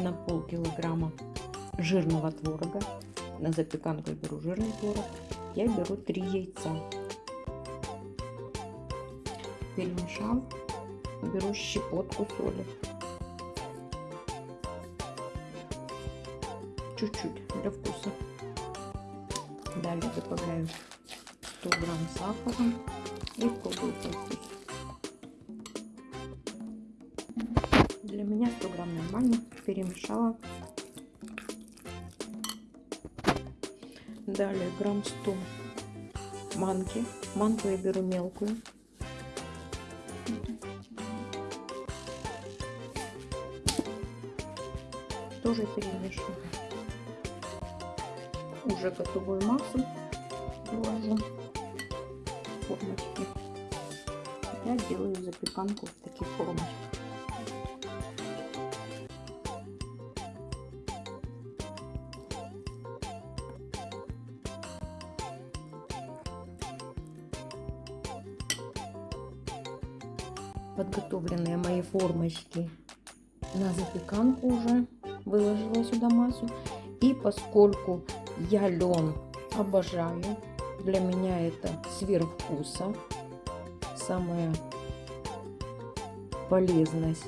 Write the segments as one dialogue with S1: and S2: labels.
S1: на полкилограмма жирного творога. На запеканку я беру жирный творог. Я беру 3 яйца. Перемешал. Беру щепотку соли. Чуть-чуть для вкуса. Далее добавляю 100 грамм сахара и пробую по вкусу. Для меня 100 грамм нормально. Перемешала. Далее грамм 100 манки. Манку я беру мелкую. Тоже перемешиваю. Уже готовую массу вложу формочки. Я делаю запеканку в таких формочках. Подготовленные мои формочки на запеканку уже выложила сюда массу. И поскольку я лен обожаю для меня это сверхвкуса самая полезность.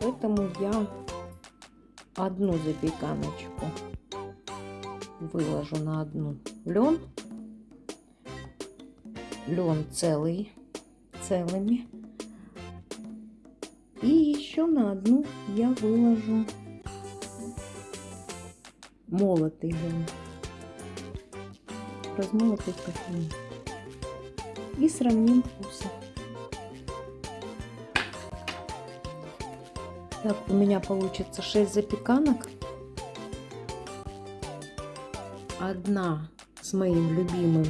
S1: Поэтому я одну запеканочку выложу на одну. Лен. Лен целый целыми еще на одну я выложу молотый лен, размолотый в кофейне. И сравним вкусы. Так, у меня получится 6 запеканок. Одна с моим любимым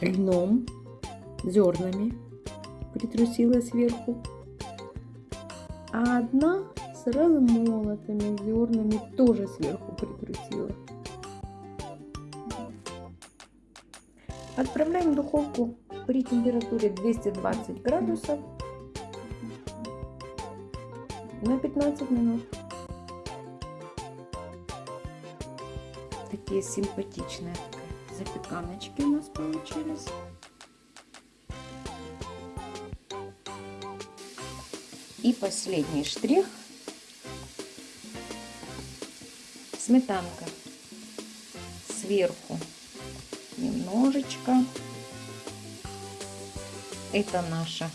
S1: льном, зернами притрусила сверху. А одна с размолотыми зернами тоже сверху притрусила. Отправляем в духовку при температуре 220 градусов на 15 минут. Такие симпатичные запеканочки у нас получились. И последний штрих. Сметанка. Сверху немножечко. Это наша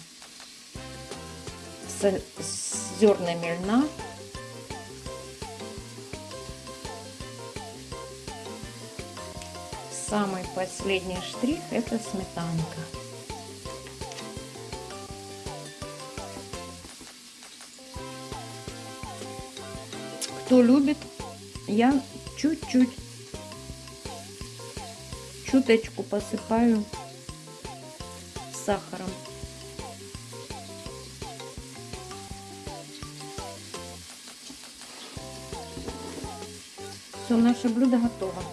S1: зернами льна. Самый последний штрих это сметанка. Кто любит, я чуть-чуть, чуточку посыпаю сахаром. Все, наше блюдо готово.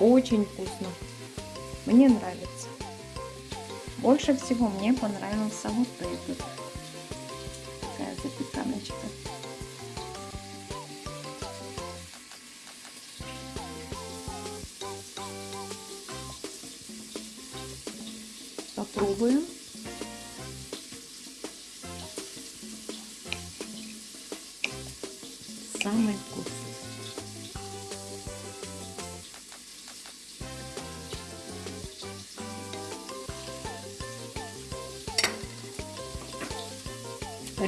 S1: Очень вкусно. Мне нравится. Больше всего мне понравился вот этот. Такая запеканочка. Попробуем. Самый вкусный.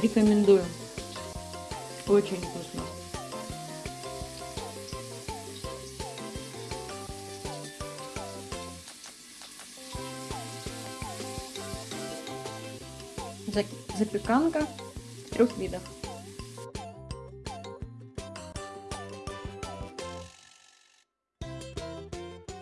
S1: Рекомендую. Очень вкусно. Запеканка трех видах.